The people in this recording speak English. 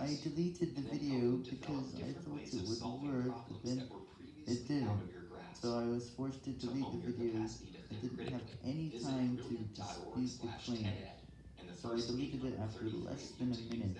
I deleted the video because I thought it wouldn't work, but then it didn't, so I was forced to delete the video. I didn't have any time to dispute the claim, so I deleted it after less than a minute.